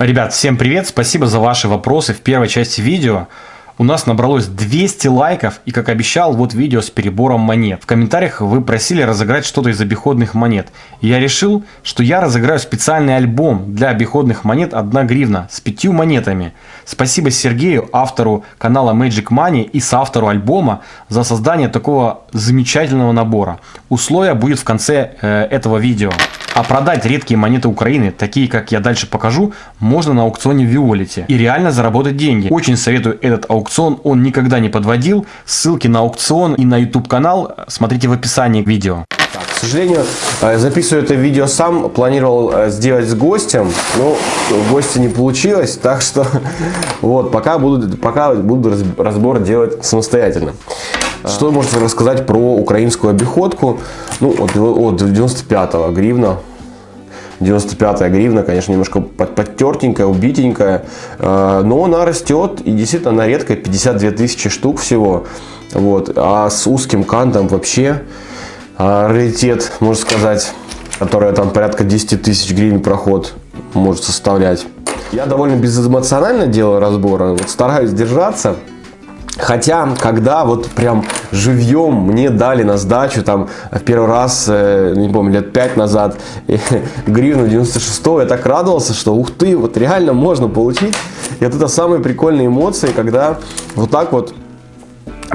Ребят, всем привет, спасибо за ваши вопросы в первой части видео. У нас набралось 200 лайков и, как обещал, вот видео с перебором монет. В комментариях вы просили разыграть что-то из обиходных монет. И я решил, что я разыграю специальный альбом для обиходных монет 1 гривна с пятью монетами. Спасибо Сергею, автору канала Magic Money и соавтору альбома за создание такого замечательного набора. Условия будет в конце э, этого видео. А продать редкие монеты Украины, такие как я дальше покажу, можно на аукционе Виолите и реально заработать деньги. Очень советую этот аукцион, он никогда не подводил. Ссылки на аукцион и на YouTube канал смотрите в описании к видео. К сожалению, э, записываю это видео сам, планировал э, сделать с гостем, но гостя не получилось, так что вот пока буду, пока буду разбор делать самостоятельно. Что можете рассказать про украинскую обиходку? Ну, от, от 95-го гривна. 95 гривна, конечно, немножко подтертенькая, убитенькая, э, но она растет, и действительно она редкая, 52 тысячи штук всего. Вот. А с узким кантом вообще э, раритет, можно сказать, которая там порядка 10 тысяч гривен проход может составлять. Я довольно безэмоционально делаю разборы, вот стараюсь держаться. Хотя, когда вот прям живьем мне дали на сдачу, там, в первый раз, э, не помню, лет 5 назад, гривну 96 я так радовался, что ух ты, вот реально можно получить. И это самые прикольные эмоции, когда вот так вот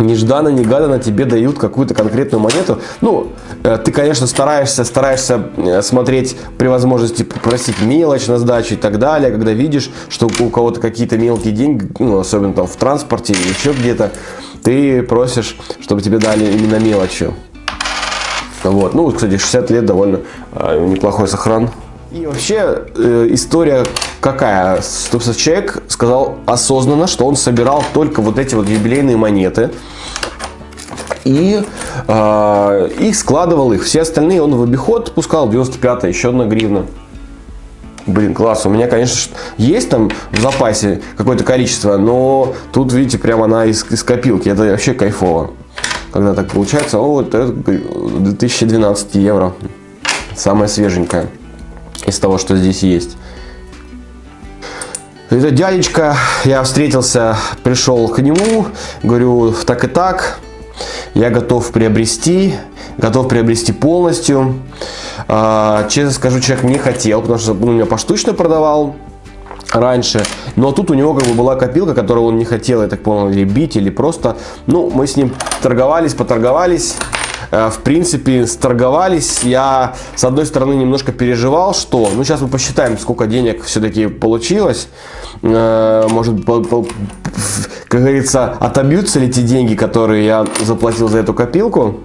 нежданно-негаданно тебе дают какую-то конкретную монету. Ну, э, ты, конечно, стараешься, стараешься э, смотреть при возможности просить мелочь на сдачу и так далее, когда видишь, что у кого-то какие-то мелкие деньги, ну, особенно там в транспорте или еще где-то, ты просишь, чтобы тебе дали именно мелочью. Вот. Ну, кстати, 60 лет довольно э, неплохой сохран. И вообще э, история какая? Собственно, человек сказал осознанно, что он собирал только вот эти вот юбилейные монеты. И э, их складывал их. Все остальные он в обиход пускал. 95 еще одна гривна. Блин, класс. У меня, конечно, есть там в запасе какое-то количество, но тут, видите, прямо она из, из копилки. Это вообще кайфово. Когда так получается. О, вот это 2012 евро. Самая свеженькая из того, что здесь есть. Это дядечка, я встретился, пришел к нему, говорю, так и так, я готов приобрести, готов приобрести полностью. А, честно скажу, человек не хотел, потому что он меня поштучно продавал раньше. Но тут у него как бы была копилка, которую он не хотел, я так понял, или бить, или просто... Ну, мы с ним торговались, поторговались. Э, в принципе, сторговались. Я, с одной стороны, немножко переживал, что... Ну, сейчас мы посчитаем, сколько денег все-таки получилось. Э, может, как говорится, отобьются ли те деньги, которые я заплатил за эту копилку.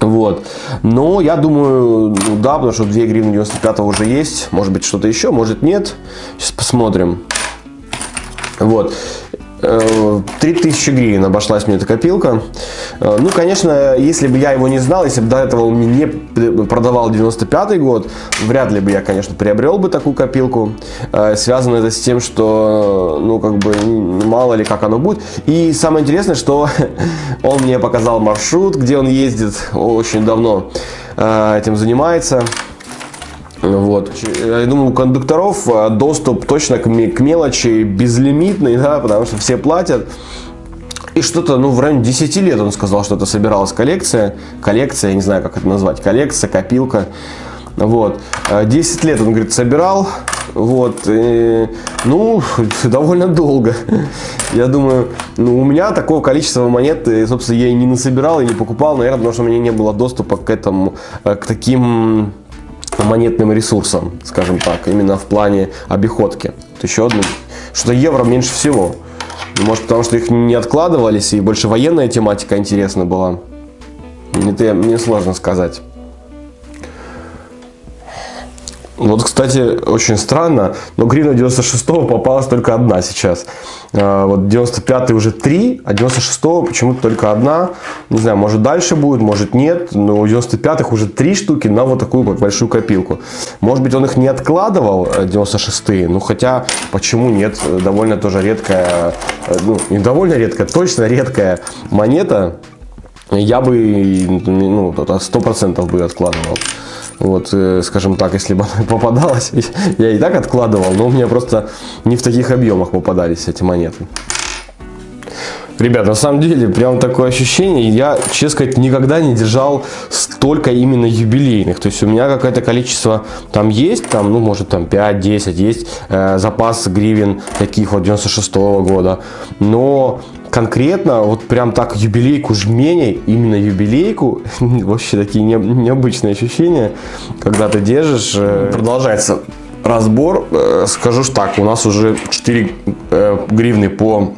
Вот. Но я думаю, ну да, потому что 2 гривны 95 уже есть. Может быть, что-то еще, может нет. Сейчас посмотрим. Вот. 3000 э, гривен обошлась мне эта копилка. Э, ну, конечно, если бы я его не знал, если бы до этого он мне не продавал 95 год, вряд ли бы я, конечно, приобрел бы такую копилку. Э, связано это с тем, что, ну, как бы, мало ли как оно будет. И самое интересное, что он мне показал маршрут, где он ездит очень давно этим занимается. Вот. Я думаю, у кондукторов э, доступ точно к, мелочи безлимитный, да, потому что все платят. И что-то, ну, в районе 10 лет он сказал, что это собиралась коллекция. Коллекция, я не знаю, как это назвать. Коллекция, копилка. Вот. 10 э, лет он, говорит, собирал. Вот. И, ну, довольно долго. Я думаю, ну, у меня такого количества монет, собственно, я и не насобирал, и не покупал, наверное, потому что у меня не было доступа к этому, э, к таким монетным ресурсом, скажем так, именно в плане обиходки. Вот еще одно, что евро меньше всего. Может, потому что их не откладывались, и больше военная тематика интересна была. Это мне сложно сказать. Вот, кстати, очень странно, но гривна 96 попалась только одна сейчас. А, вот 95 уже три, а 96 почему-то только одна. Не знаю, может дальше будет, может нет, но у 95 уже три штуки на вот такую большую копилку. Может быть, он их не откладывал, 96 э, ну хотя, почему нет, довольно тоже редкая, э, ну не довольно редкая, точно редкая монета. Я бы, ну, 100% бы откладывал. Вот, э, скажем так, если бы она попадалась, я и так откладывал, но у меня просто не в таких объемах попадались эти монеты. Ребят, на самом деле, прям такое ощущение, я, честно сказать, никогда не держал столько именно юбилейных. То есть у меня какое-то количество там есть, там, ну, может, там 5-10, есть э, запас гривен таких вот 96 -го года. Но конкретно, вот прям так юбилейку жменей, именно юбилейку, вообще такие не, необычные ощущения, когда ты держишь. Э, продолжается разбор. Э, скажу так, у нас уже 4 э, гривны по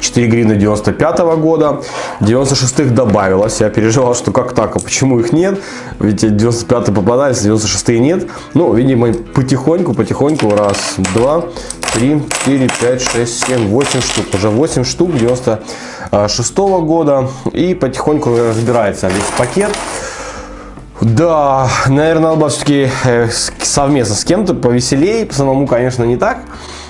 4 гривны 95 -го года, 96-х добавилось, я переживал, что как так, а почему их нет, ведь 95-е попадались, 96-е нет, ну, видимо, потихоньку, потихоньку, раз, два, три, четыре, пять, шесть, семь, восемь штук, уже 8 штук 96 -го года, и потихоньку разбирается весь пакет, да, наверное, надо все-таки э, совместно с кем-то повеселее, самому, конечно, не так,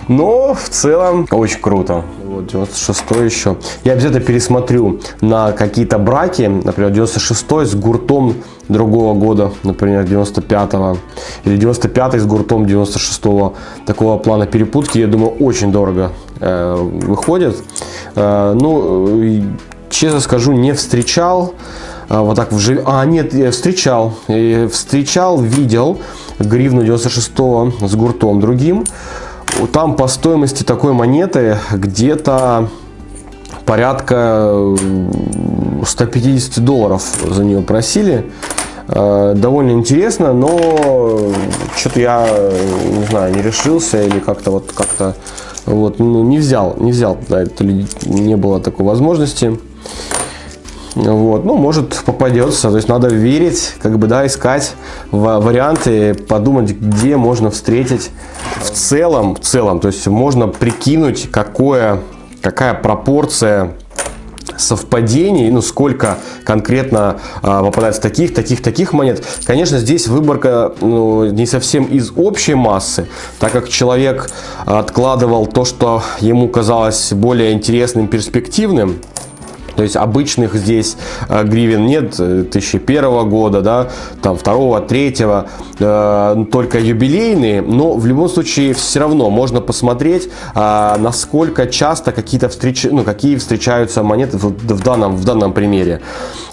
но в целом очень круто. Вот 96 еще. Я обязательно пересмотрю на какие-то браки, например, 96 с гуртом другого года, например, 95-го. Или 95 с гуртом 96-го. Такого плана перепутки, я думаю, очень дорого э, выходит. Э, ну, честно скажу, не встречал. Э, вот так в А, нет, я встречал. И встречал, видел гривну 96 с гуртом другим. Там по стоимости такой монеты где-то порядка 150 долларов за нее просили. Э, довольно интересно, но что-то я, не знаю, не решился или как-то вот как-то вот, ну, не взял, не взял, да, это не было такой возможности. Вот, ну, может попадется, то есть надо верить, как бы, да, искать варианты, подумать, где можно встретить в целом, в целом, то есть можно прикинуть, какое, какая пропорция совпадений, ну сколько конкретно а, попадается таких, таких, таких монет. Конечно, здесь выборка ну, не совсем из общей массы, так как человек откладывал то, что ему казалось более интересным, перспективным, то есть обычных здесь э, гривен нет 2001 э, года, да, там второго, третьего, э, только юбилейные, но в любом случае все равно можно посмотреть, насколько часто какие-то встречи, ну, какие встречаются монеты в, данном, в данном примере.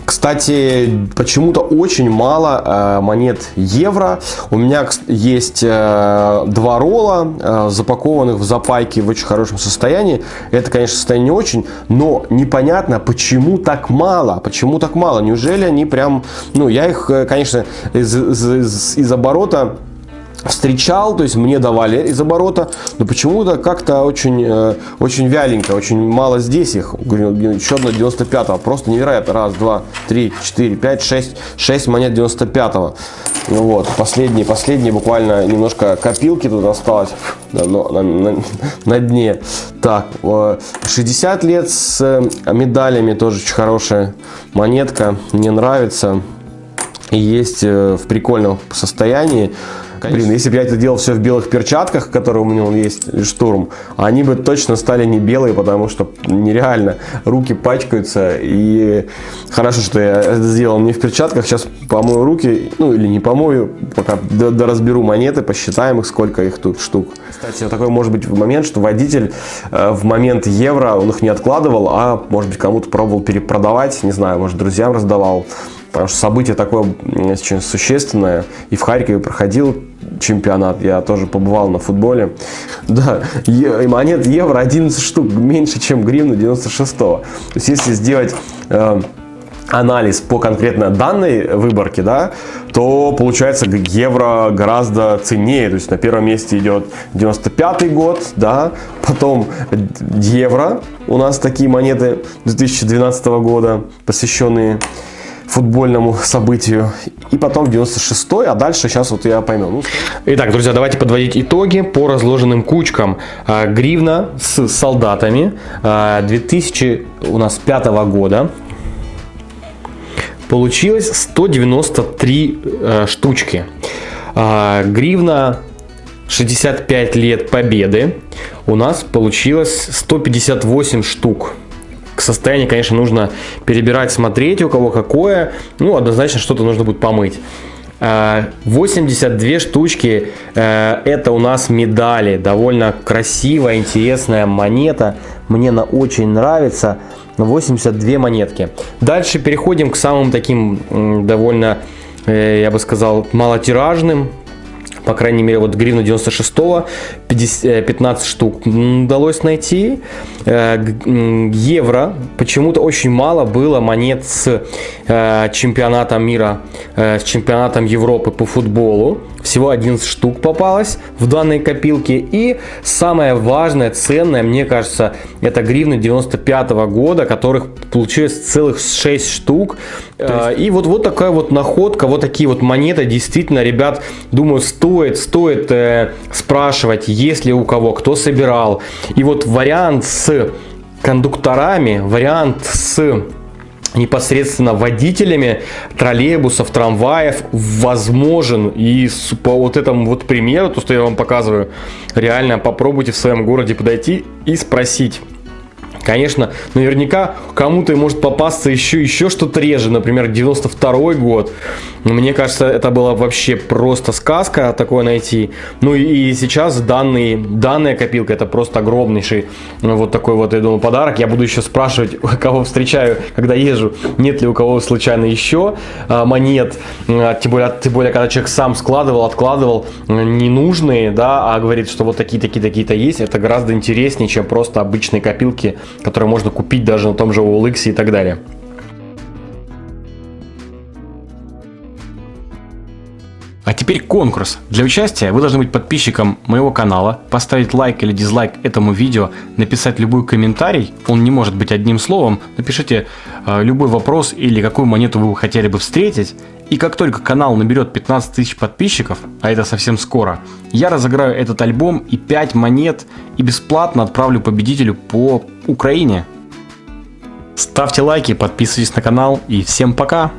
Кстати, почему-то очень мало монет евро. У меня есть два ролла, запакованных в запайке в очень хорошем состоянии. Это, конечно, состояние не очень, но непонятно, почему так мало? Почему так мало? Неужели они прям... Ну, я их, э, конечно, из, из, из оборота встречал, то есть мне давали из оборота, но почему-то как-то очень, э, очень вяленько, очень мало здесь их. Еще одно 95-го, просто невероятно. Раз, два, три, четыре, пять, шесть, шесть монет 95-го. Ну вот, последние, последние буквально немножко копилки тут осталось на, на, на, на дне. Так, 60 лет с э, медалями, тоже очень хорошая монетка, мне нравится. Есть э, в прикольном состоянии. Конечно. Блин, если бы я это делал все в белых перчатках, которые у меня он есть, штурм, они бы точно стали не белые, потому что нереально руки пачкаются. И хорошо, что я это сделал не в перчатках. Сейчас помою руки, ну или не помою, пока разберу монеты, посчитаем их, сколько их тут штук. Кстати, такой может быть момент, что водитель э, в момент евро он их не откладывал, а может быть кому-то пробовал перепродавать, не знаю, может друзьям раздавал. Потому что событие такое очень существенное. И в Харькове проходил чемпионат, я тоже побывал на футболе. Да, и монет евро 11 штук, меньше, чем гривну 96 -го. То есть, если сделать... Э, анализ по конкретно данной выборке, да, то получается евро гораздо ценнее. То есть на первом месте идет 95 год, да, потом евро. У нас такие монеты 2012 года, посвященные футбольному событию. И потом 96-й, а дальше сейчас вот я пойму. Ну, Итак, друзья, давайте подводить итоги по разложенным кучкам. А, гривна с солдатами 2000 а, у нас 5 года. Получилось 193 э, штучки. А, гривна 65 лет победы. У нас получилось 158 штук к состоянию, конечно, нужно перебирать, смотреть, у кого какое. Ну, однозначно что-то нужно будет помыть. 82 штучки это у нас медали. Довольно красивая, интересная монета. Мне она очень нравится. 82 монетки. Дальше переходим к самым таким довольно, я бы сказал, малотиражным по крайней мере, вот гривну 96-го 15 штук удалось найти. Э, евро почему-то очень мало было монет с э, чемпионатом мира, э, с чемпионатом Европы по футболу. Всего 11 штук попалось в данной копилке. И самое важное, ценное, мне кажется, это гривны 95 -го года, которых получилось целых 6 штук. Есть... И вот, вот такая вот находка, вот такие вот монеты. Действительно, ребят, думаю, стоит, стоит э, спрашивать, есть ли у кого, кто собирал. И вот вариант с кондукторами, вариант с непосредственно водителями троллейбусов, трамваев возможен. И по вот этому вот примеру, то, что я вам показываю, реально попробуйте в своем городе подойти и спросить. Конечно, наверняка кому-то может попасться еще, еще что-то реже, например, 92 год. Мне кажется, это была вообще просто сказка такое найти. Ну и, сейчас данный, данная копилка, это просто огромнейший ну, вот такой вот, я думаю, подарок. Я буду еще спрашивать, кого встречаю, когда езжу, нет ли у кого случайно еще а, монет. А, тем, более, тем более, когда человек сам складывал, откладывал ненужные, да, а говорит, что вот такие, такие, такие-то есть, это гораздо интереснее, чем просто обычные копилки которые можно купить даже на том же OLX и так далее. А теперь конкурс. Для участия вы должны быть подписчиком моего канала, поставить лайк или дизлайк этому видео, написать любой комментарий, он не может быть одним словом, напишите э, любой вопрос или какую монету вы хотели бы встретить, и как только канал наберет 15 тысяч подписчиков, а это совсем скоро, я разыграю этот альбом и 5 монет и бесплатно отправлю победителю по Украине. Ставьте лайки, подписывайтесь на канал и всем пока!